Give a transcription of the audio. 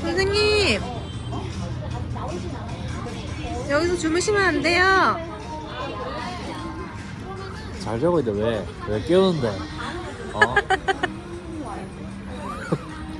선생님 여기서 주무시면 안 돼요 잘 자고 있는데 왜? 왜 깨우는데? 어?